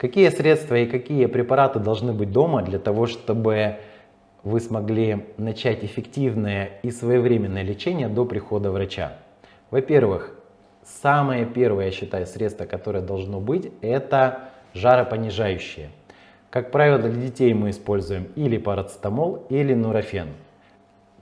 Какие средства и какие препараты должны быть дома для того, чтобы вы смогли начать эффективное и своевременное лечение до прихода врача? Во-первых, самое первое, я считаю, средство, которое должно быть, это жаропонижающее. Как правило, для детей мы используем или парацетамол, или нурофен.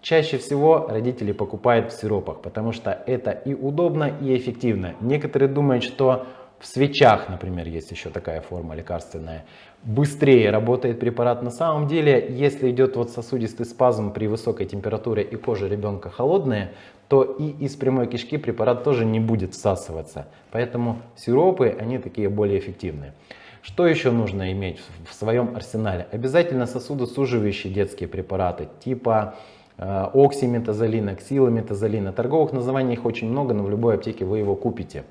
Чаще всего родители покупают в сиропах, потому что это и удобно, и эффективно. Некоторые думают, что в свечах, например, есть еще такая форма лекарственная, быстрее работает препарат. На самом деле, если идет вот сосудистый спазм при высокой температуре и кожа ребенка холодная, то и из прямой кишки препарат тоже не будет всасываться. Поэтому сиропы, они такие более эффективные. Что еще нужно иметь в своем арсенале? Обязательно сосудосуживающие детские препараты типа э, оксиметазолина, ксилометазолина. Торговых названий их очень много, но в любой аптеке вы его купите.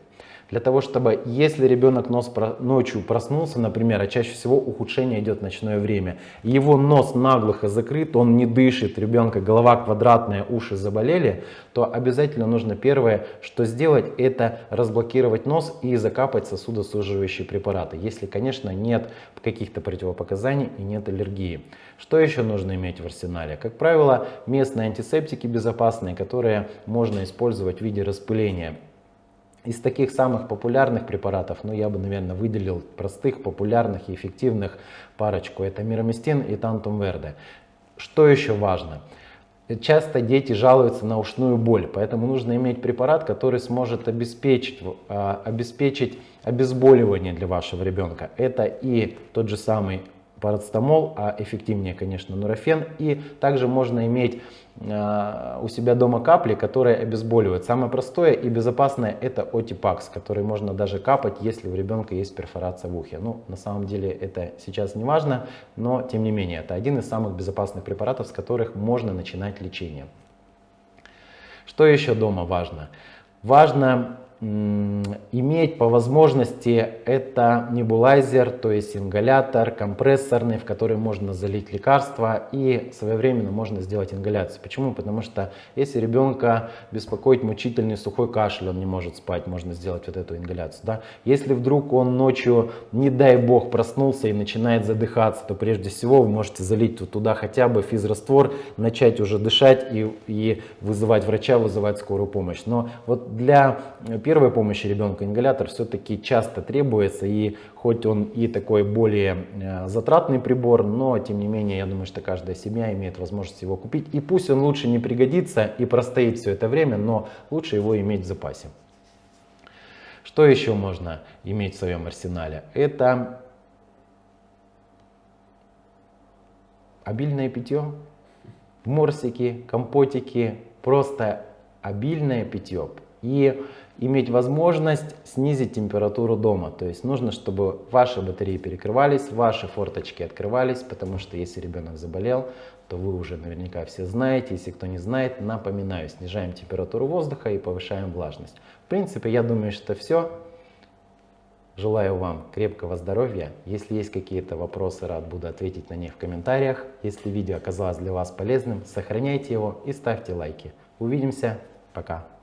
Для того, чтобы, если ребенок нос ночью проснулся, например, а чаще всего ухудшение идет в ночное время, его нос наглухо закрыт, он не дышит, ребенка голова квадратная, уши заболели, то обязательно нужно первое, что сделать, это разблокировать нос и закапать сосудосуживающие препараты, если, конечно, нет каких-то противопоказаний и нет аллергии. Что еще нужно иметь в арсенале? Как правило, местные антисептики безопасные, которые можно использовать в виде распыления. Из таких самых популярных препаратов, ну я бы, наверное, выделил простых, популярных и эффективных парочку. Это мироместин и тантум верде. Что еще важно? Часто дети жалуются на ушную боль, поэтому нужно иметь препарат, который сможет обеспечить, а, обеспечить обезболивание для вашего ребенка. Это и тот же самый парацетамол, а эффективнее, конечно, нурофен. И также можно иметь э, у себя дома капли, которые обезболивают. Самое простое и безопасное это отипакс, который можно даже капать, если у ребенка есть перфорация в ухе. Ну, на самом деле это сейчас не важно, но тем не менее, это один из самых безопасных препаратов, с которых можно начинать лечение. Что еще дома важно? Важно иметь по возможности это небулайзер, то есть ингалятор компрессорный, в который можно залить лекарства и своевременно можно сделать ингаляцию. Почему? Потому что если ребенка беспокоит мучительный сухой кашель, он не может спать, можно сделать вот эту ингаляцию. Да? Если вдруг он ночью, не дай бог, проснулся и начинает задыхаться, то прежде всего вы можете залить туда хотя бы физраствор, начать уже дышать и, и вызывать врача, вызывать скорую помощь. Но вот для первой помощи ребенка ингалятор все-таки часто требуется, и хоть он и такой более э, затратный прибор, но тем не менее, я думаю, что каждая семья имеет возможность его купить. И пусть он лучше не пригодится и простоит все это время, но лучше его иметь в запасе. Что еще можно иметь в своем арсенале? Это обильное питье, морсики, компотики, просто обильное питье. И иметь возможность снизить температуру дома. То есть нужно, чтобы ваши батареи перекрывались, ваши форточки открывались, потому что если ребенок заболел, то вы уже наверняка все знаете. Если кто не знает, напоминаю, снижаем температуру воздуха и повышаем влажность. В принципе, я думаю, что все. Желаю вам крепкого здоровья. Если есть какие-то вопросы, рад буду ответить на них в комментариях. Если видео оказалось для вас полезным, сохраняйте его и ставьте лайки. Увидимся. Пока.